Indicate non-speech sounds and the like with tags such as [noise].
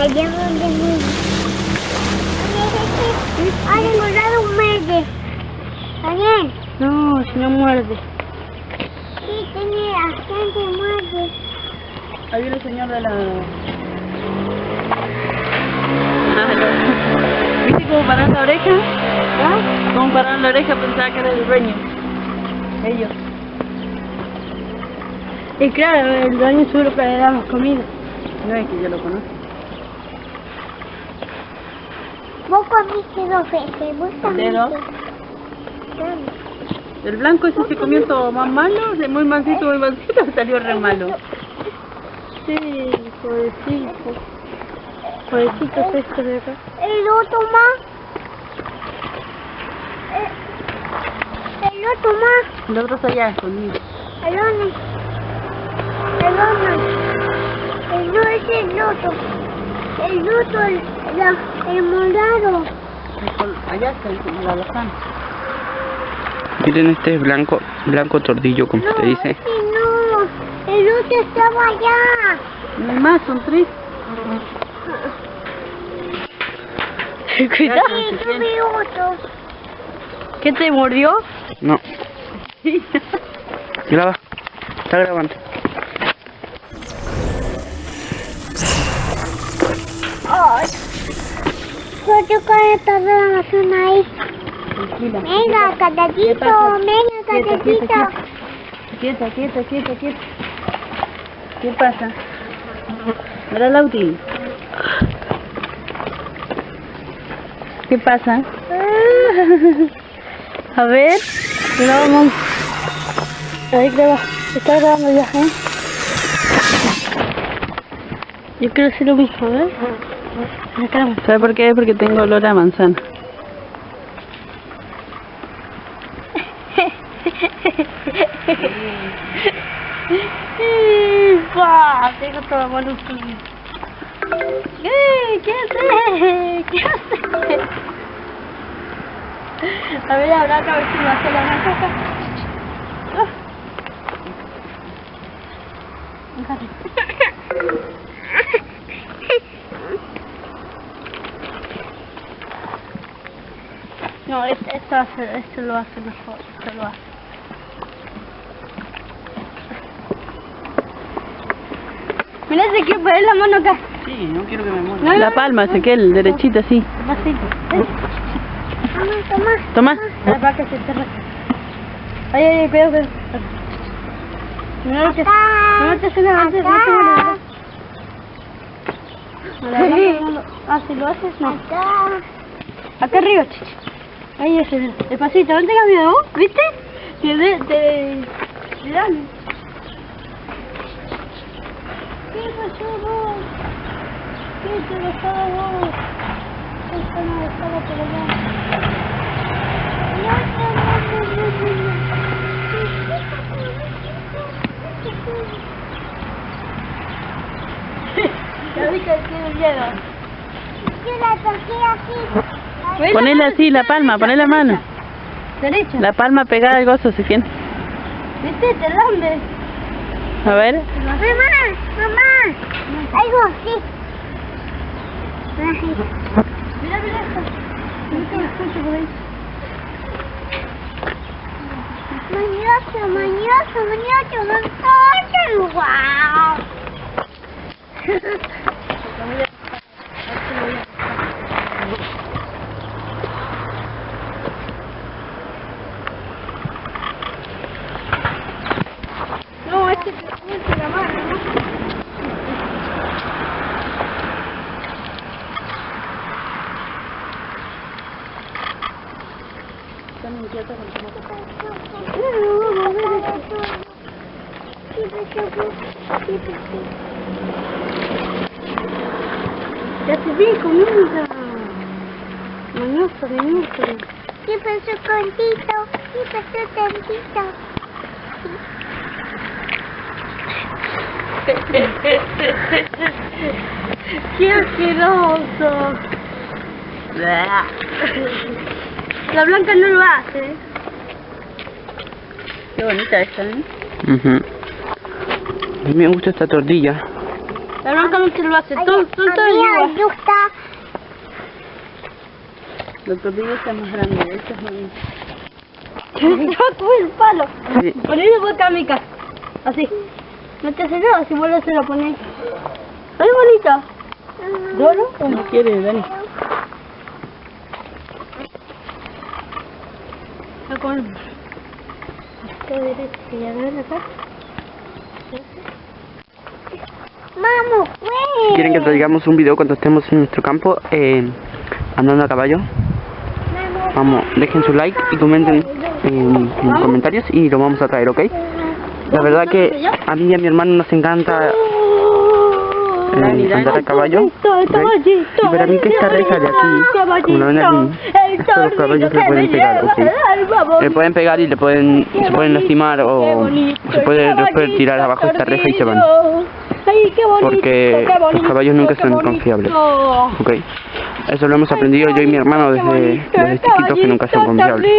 Me... Ay, encontrado un merde. Daniel. No, si no muerde. Sí, tenía gente muerde. Ahí viene el señor de la... Ah. ¿Viste cómo pararon la oreja? ¿Ah? Cómo pararon la oreja pensaba que era el dueño. Ellos. Y claro, el dueño seguro que le damos comida. No es que yo lo conozco. Vos comiste dos veces, vos también. El blanco ese se comió todo más malo, de muy mansito, muy mansito, [laughs] salió re malo. Sí, pobrecito. Pobrecitos estos de acá. El otro más. El, otro más. El otro está allá escondido. ¿El dónde? ¿El dónde? El no es el otro. El otro, el, la, Allá está. Miren, este es blanco, blanco tordillo, como No, se dice. no. El otro estaba allá. No más, son tres. Cuidado. Sí, yo vi otro. ¿Qué te mordió? No, graba. Está grabando. Yo con esta relación ahí. Venga, catadito, pasa? venga, Quieta, quieta. Quieta, quieta, quieta. ¿Qué pasa? Mira Lauti. ¿Qué pasa? A ver, grabamos. Ahí graba. Está grabando ya, ¿eh? Yo quiero hacer lo mismo, ¿eh? ¿Sabes por qué? Porque tengo olor a manzana. Tengo todo malo ¡Eh! ¿Qué haces? ¿Qué haces? [laughs] A ver, ahora a ver si me hace la mano acá. Ah. Fíjate. No, es- esto, hace, esto lo hace mejor. Esto lo hace. Mira, se quiere poner la mano acá. Sí, no quiero que me muera. No, La palma, Ezequiel, derechita así. Despacito. ¿eh? Toma, toma. Toma. Para que se enterre. Ay, ay, ay, cuidado, cuidado. No, no te, no te nada, no te Acá. no. No, no, no, no. Ah, si lo haces, no. Acá. Acá arriba, chichi. Ahí ese, despacito, no tengas miedo. ¿viste? Te, te, te, dan. ¿Qué pasó vos? ¿Qué te pasó vos? Esto no estaba por allá. [laughs] Vi que tiene miedo. Yo la toqué así. Ponele así la palma, poné la mano. Derecha. La palma pegada al gozo, Ezequiel. ¿Viste? Te lambe. A ver. Mamá, mamá. Algo así. Mira, mira esto. Mañoso, mañoso, mañoso, mañoso. Wow. No, este es la mano, ¿no? Ya te vi, comienza. Mañoso, mañoso. ¿Qué pasó con Tito? ¿Qué pasó con Tito? ¡Qué asqueroso! La blanca no lo hace. Qué bonita esta, ¿eh? Ujú. A mí me gusta esta tortilla. La blanca no te lo hace. Ay, Todo, todo, a todo mí me gusta. El tobillo está más grande, este es sacó el palo. Sí. Ponelo boca a mi casa. Así. No te hace nada si vuelves a lo poner. Ay, bonita. ¿Doro? No quiere, Dani. ¿Quieren que traigamos un video cuando estemos en nuestro campo eh, andando a caballo? Vamos. Vamos, dejen su like y comenten en, en los comentarios y lo vamos a traer, ¿ok? La verdad que a mí y a mi hermano nos encanta eh, andar a caballo. ¿ok? Y para mí que esta reja de aquí, como ven aquí, esto los caballos le pueden pegar, ¿ok? Le pueden pegar y le pueden, se pueden lastimar o se puede después tirar abajo esta reja y se van. Porque los caballos nunca son confiables. ¿Ok? Eso lo hemos aprendido yo y mi hermano desde, desde chiquitos que nunca son confiables.